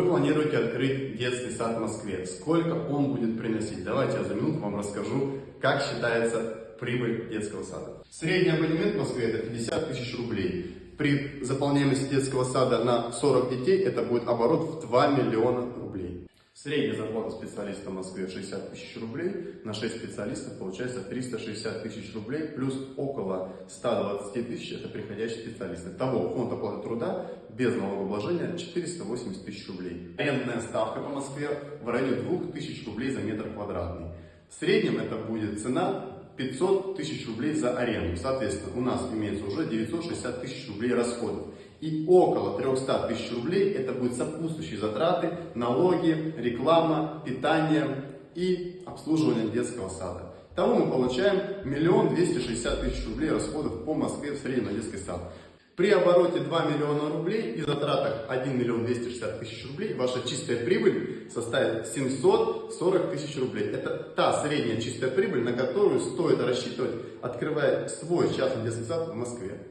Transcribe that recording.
Вы планируете открыть детский сад в Москве. Сколько он будет приносить? Давайте я за минуту вам расскажу, как считается прибыль детского сада. Средний абонемент в Москве это 50 тысяч рублей. При заполняемости детского сада на 40 детей это будет оборот в 2 миллиона рублей. Средняя зарплата специалиста в Москве 60 тысяч рублей, на 6 специалистов получается 360 тысяч рублей, плюс около 120 тысяч это приходящие специалисты. Того фонд оплаты труда без налогообложения 480 тысяч рублей. Арендная ставка по Москве в районе 2000 рублей за метр квадратный. В среднем это будет цена 500 тысяч рублей за аренду. Соответственно, у нас имеется уже 960 тысяч рублей расходов. И около 300 тысяч рублей это будут сопутствующие затраты, налоги, реклама, питание и обслуживание детского сада. Того мы получаем 1 260 тысяч рублей расходов по Москве в среднем на детский сад. При обороте 2 миллиона рублей и затратах 1 миллион 260 тысяч рублей ваша чистая прибыль составит 740 тысяч рублей. Это та средняя чистая прибыль, на которую стоит рассчитывать, открывая свой частный детский сад в Москве.